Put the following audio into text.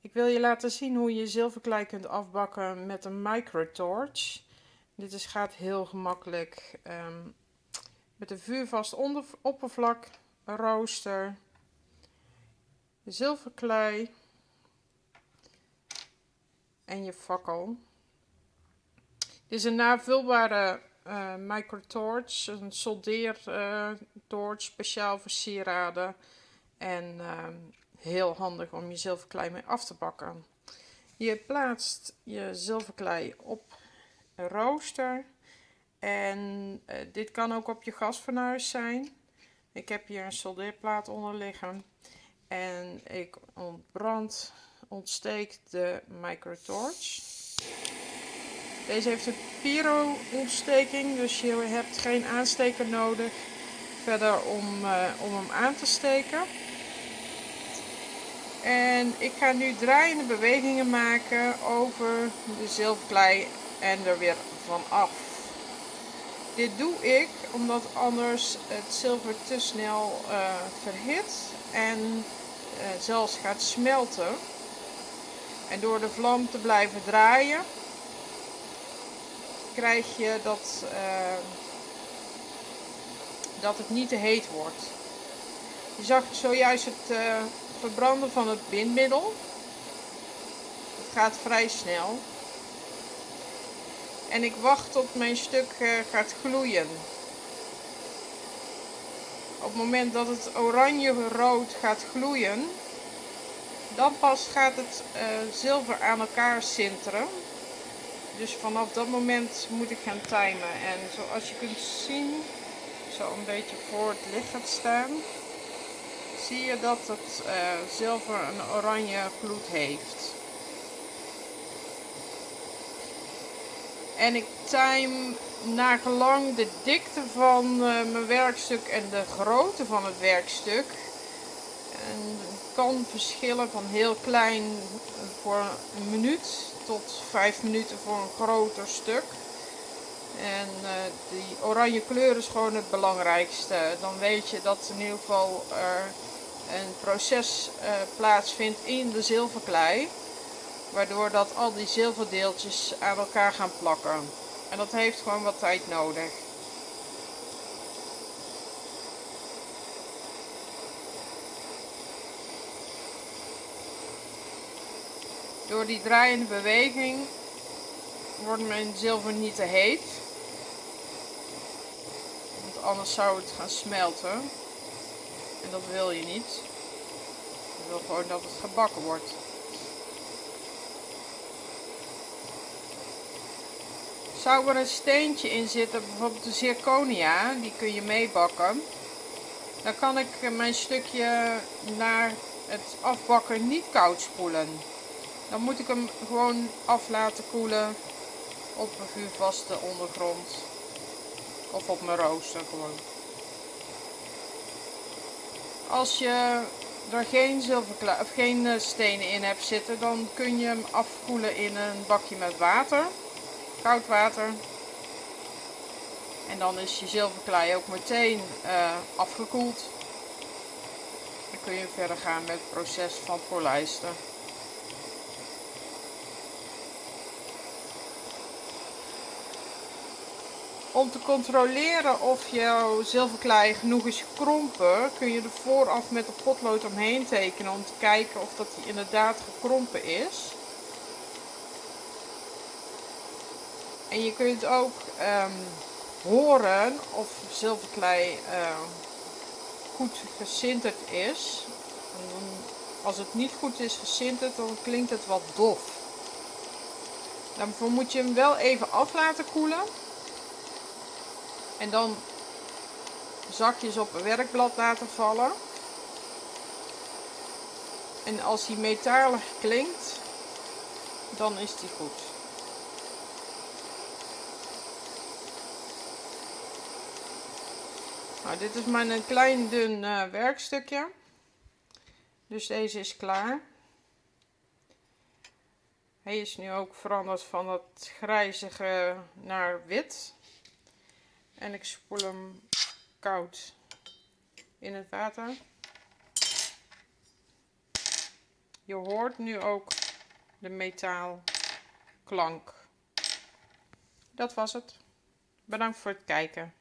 Ik wil je laten zien hoe je zilverklei kunt afbakken met een microtorch. Dit is, gaat heel gemakkelijk ehm, met een vuurvast oppervlak, een rooster, zilverklei en je fakkel. Dit is een navulbare uh, microtorch, een soldeertorch, uh, speciaal voor sieraden. En uh, heel handig om je zilverklei mee af te bakken. Je plaatst je zilverklei op een rooster. En eh, dit kan ook op je gasfornuis zijn. Ik heb hier een soldeerplaat onder liggen. En ik ontbrand, ontsteek de microtorch. Deze heeft een pyro-ontsteking, dus je hebt geen aansteker nodig verder om, uh, om hem aan te steken. En ik ga nu draaiende bewegingen maken over de zilverklei en er weer van af. Dit doe ik omdat anders het zilver te snel uh, verhit en uh, zelfs gaat smelten. En door de vlam te blijven draaien krijg je dat, uh, dat het niet te heet wordt. Je zag zojuist het verbranden van het bindmiddel. Het gaat vrij snel. En ik wacht tot mijn stuk uh, gaat gloeien. Op het moment dat het oranje-rood gaat gloeien, dan pas gaat het uh, zilver aan elkaar sinteren. Dus vanaf dat moment moet ik gaan timen. En zoals je kunt zien, zo een beetje voor het licht gaat staan zie je dat het uh, zilver een oranje gloed heeft. En ik time naar gelang de dikte van uh, mijn werkstuk en de grootte van het werkstuk. En het kan verschillen van heel klein voor een minuut tot vijf minuten voor een groter stuk. En uh, die oranje kleur is gewoon het belangrijkste. Dan weet je dat in ieder geval er een proces uh, plaatsvindt in de zilverklei. Waardoor dat al die zilverdeeltjes aan elkaar gaan plakken. En dat heeft gewoon wat tijd nodig. Door die draaiende beweging wordt mijn zilver niet te heet. Want anders zou het gaan smelten. En dat wil je niet. Je wil gewoon dat het gebakken wordt. Zou er een steentje in zitten, bijvoorbeeld de zirconia, die kun je meebakken. Dan kan ik mijn stukje naar het afbakken niet koud spoelen. Dan moet ik hem gewoon af laten koelen op een vuurvaste ondergrond. Of op mijn rooster gewoon. Als je er geen, of geen eh, stenen in hebt zitten, dan kun je hem afkoelen in een bakje met water. Koud water. En dan is je zilverklei ook meteen uh, afgekoeld. Dan kun je verder gaan met het proces van polijsten. Om te controleren of jouw zilverklei genoeg is gekrompen, kun je er vooraf met een potlood omheen tekenen om te kijken of dat die inderdaad gekrompen is. En je kunt ook um, horen of zilverklei uh, goed gesinterd is. En als het niet goed is gesinterd, dan klinkt het wat dof. Daarvoor moet je hem wel even af laten koelen. En dan zakjes op een werkblad laten vallen. En als die metalig klinkt, dan is die goed. Nou, dit is maar een klein dun uh, werkstukje. Dus deze is klaar. Hij is nu ook veranderd van dat grijzige naar wit. En ik spoel hem koud in het water. je hoort nu ook de metaalklank. Dat was het. Bedankt voor het kijken.